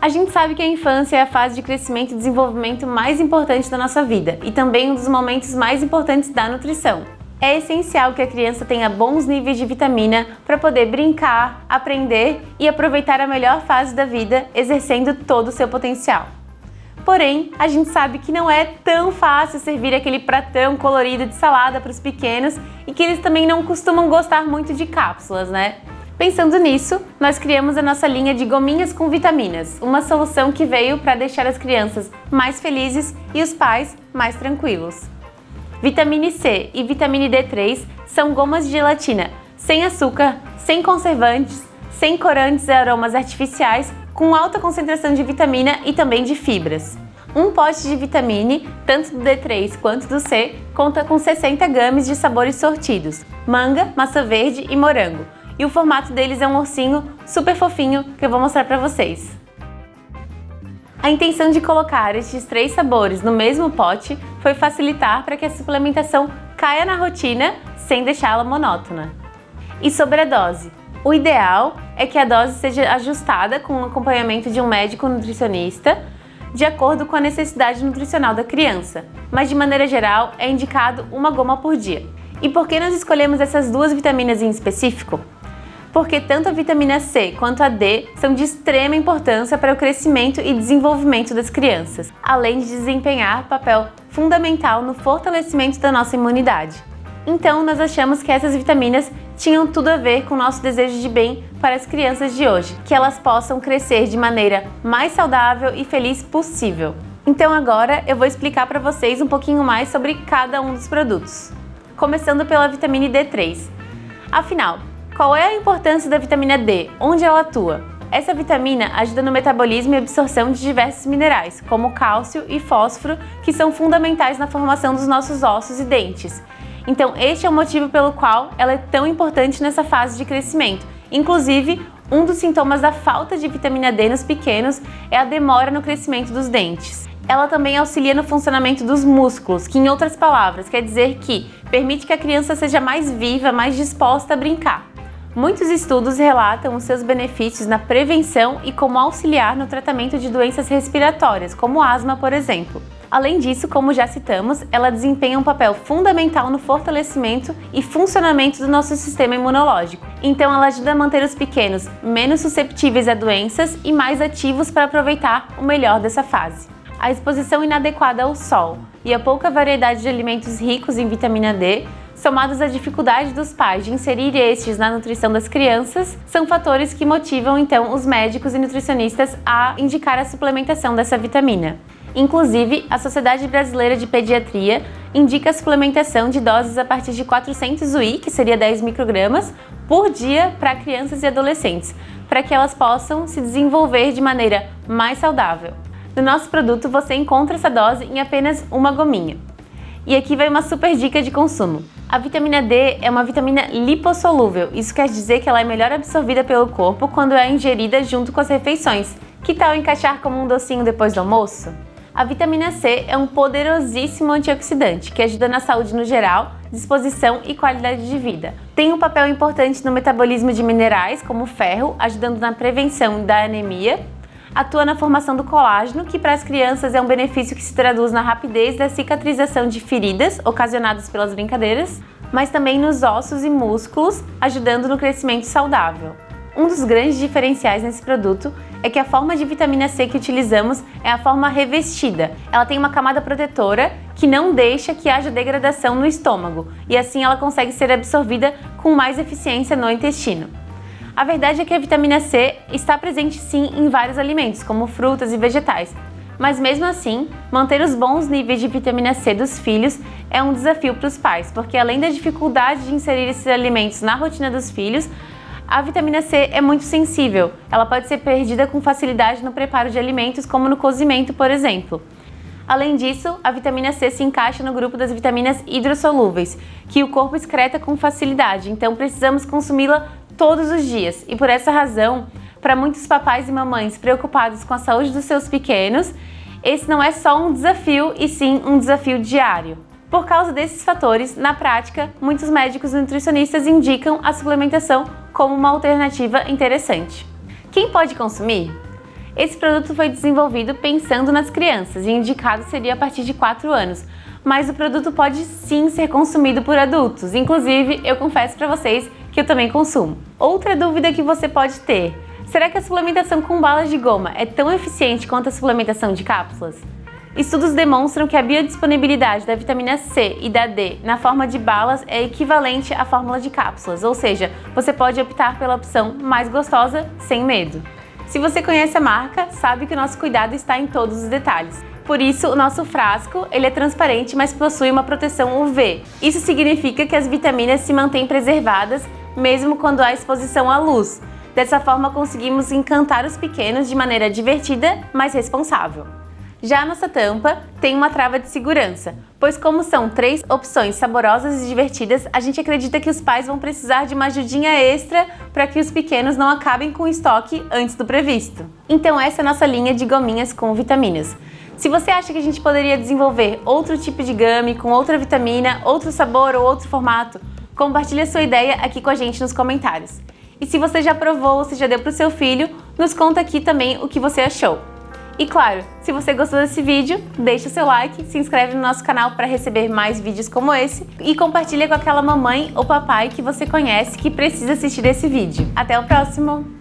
A gente sabe que a infância é a fase de crescimento e desenvolvimento mais importante da nossa vida e também um dos momentos mais importantes da nutrição. É essencial que a criança tenha bons níveis de vitamina para poder brincar, aprender e aproveitar a melhor fase da vida, exercendo todo o seu potencial. Porém, a gente sabe que não é tão fácil servir aquele pratão colorido de salada para os pequenos e que eles também não costumam gostar muito de cápsulas, né? Pensando nisso, nós criamos a nossa linha de gominhas com vitaminas, uma solução que veio para deixar as crianças mais felizes e os pais mais tranquilos. Vitamina C e vitamina D3 são gomas de gelatina sem açúcar, sem conservantes, sem corantes e aromas artificiais, com alta concentração de vitamina e também de fibras. Um pote de vitamine, tanto do D3 quanto do C, conta com 60 gramas de sabores sortidos, manga, maçã verde e morango, e o formato deles é um ursinho super fofinho que eu vou mostrar para vocês. A intenção de colocar estes três sabores no mesmo pote foi facilitar para que a suplementação caia na rotina sem deixá-la monótona. E sobre a dose? O ideal é que a dose seja ajustada com o acompanhamento de um médico nutricionista de acordo com a necessidade nutricional da criança, mas de maneira geral é indicado uma goma por dia. E por que nós escolhemos essas duas vitaminas em específico? Porque tanto a vitamina C quanto a D são de extrema importância para o crescimento e desenvolvimento das crianças, além de desempenhar papel fundamental no fortalecimento da nossa imunidade. Então, nós achamos que essas vitaminas tinham tudo a ver com o nosso desejo de bem para as crianças de hoje, que elas possam crescer de maneira mais saudável e feliz possível. Então agora eu vou explicar para vocês um pouquinho mais sobre cada um dos produtos. Começando pela vitamina D3. Afinal, qual é a importância da vitamina D? Onde ela atua? Essa vitamina ajuda no metabolismo e absorção de diversos minerais, como cálcio e fósforo, que são fundamentais na formação dos nossos ossos e dentes. Então, este é o motivo pelo qual ela é tão importante nessa fase de crescimento. Inclusive, um dos sintomas da falta de vitamina D nos pequenos é a demora no crescimento dos dentes. Ela também auxilia no funcionamento dos músculos, que em outras palavras quer dizer que permite que a criança seja mais viva, mais disposta a brincar. Muitos estudos relatam os seus benefícios na prevenção e como auxiliar no tratamento de doenças respiratórias, como asma, por exemplo. Além disso, como já citamos, ela desempenha um papel fundamental no fortalecimento e funcionamento do nosso sistema imunológico. Então ela ajuda a manter os pequenos menos susceptíveis a doenças e mais ativos para aproveitar o melhor dessa fase. A exposição inadequada ao sol e a pouca variedade de alimentos ricos em vitamina D somados à dificuldade dos pais de inserir estes na nutrição das crianças, são fatores que motivam então os médicos e nutricionistas a indicar a suplementação dessa vitamina. Inclusive, a Sociedade Brasileira de Pediatria indica a suplementação de doses a partir de 400 UI, que seria 10 microgramas, por dia para crianças e adolescentes, para que elas possam se desenvolver de maneira mais saudável. No nosso produto você encontra essa dose em apenas uma gominha. E aqui vai uma super dica de consumo. A vitamina D é uma vitamina lipossolúvel, isso quer dizer que ela é melhor absorvida pelo corpo quando é ingerida junto com as refeições. Que tal encaixar como um docinho depois do almoço? A vitamina C é um poderosíssimo antioxidante que ajuda na saúde no geral, disposição e qualidade de vida. Tem um papel importante no metabolismo de minerais, como ferro, ajudando na prevenção da anemia atua na formação do colágeno, que para as crianças é um benefício que se traduz na rapidez da cicatrização de feridas ocasionadas pelas brincadeiras, mas também nos ossos e músculos, ajudando no crescimento saudável. Um dos grandes diferenciais nesse produto é que a forma de vitamina C que utilizamos é a forma revestida. Ela tem uma camada protetora que não deixa que haja degradação no estômago e assim ela consegue ser absorvida com mais eficiência no intestino. A verdade é que a vitamina C está presente sim em vários alimentos, como frutas e vegetais. Mas mesmo assim, manter os bons níveis de vitamina C dos filhos é um desafio para os pais, porque além da dificuldade de inserir esses alimentos na rotina dos filhos, a vitamina C é muito sensível. Ela pode ser perdida com facilidade no preparo de alimentos, como no cozimento, por exemplo. Além disso, a vitamina C se encaixa no grupo das vitaminas hidrossolúveis, que o corpo excreta com facilidade, então precisamos consumi-la todos os dias. E por essa razão, para muitos papais e mamães preocupados com a saúde dos seus pequenos, esse não é só um desafio e sim um desafio diário. Por causa desses fatores, na prática, muitos médicos e nutricionistas indicam a suplementação como uma alternativa interessante. Quem pode consumir? Esse produto foi desenvolvido pensando nas crianças e indicado seria a partir de 4 anos, mas o produto pode sim ser consumido por adultos, inclusive eu confesso para vocês que eu também consumo. Outra dúvida que você pode ter, será que a suplementação com balas de goma é tão eficiente quanto a suplementação de cápsulas? Estudos demonstram que a biodisponibilidade da vitamina C e da D na forma de balas é equivalente à fórmula de cápsulas, ou seja, você pode optar pela opção mais gostosa sem medo. Se você conhece a marca, sabe que o nosso cuidado está em todos os detalhes. Por isso, o nosso frasco ele é transparente, mas possui uma proteção UV. Isso significa que as vitaminas se mantêm preservadas mesmo quando há exposição à luz. Dessa forma, conseguimos encantar os pequenos de maneira divertida, mas responsável. Já a nossa tampa tem uma trava de segurança, pois como são três opções saborosas e divertidas, a gente acredita que os pais vão precisar de uma ajudinha extra para que os pequenos não acabem com o estoque antes do previsto. Então essa é a nossa linha de gominhas com vitaminas. Se você acha que a gente poderia desenvolver outro tipo de gummy com outra vitamina, outro sabor ou outro formato, compartilhe a sua ideia aqui com a gente nos comentários. E se você já provou ou se já deu para o seu filho, nos conta aqui também o que você achou. E claro, se você gostou desse vídeo, deixa o seu like, se inscreve no nosso canal para receber mais vídeos como esse e compartilha com aquela mamãe ou papai que você conhece que precisa assistir esse vídeo. Até o próximo!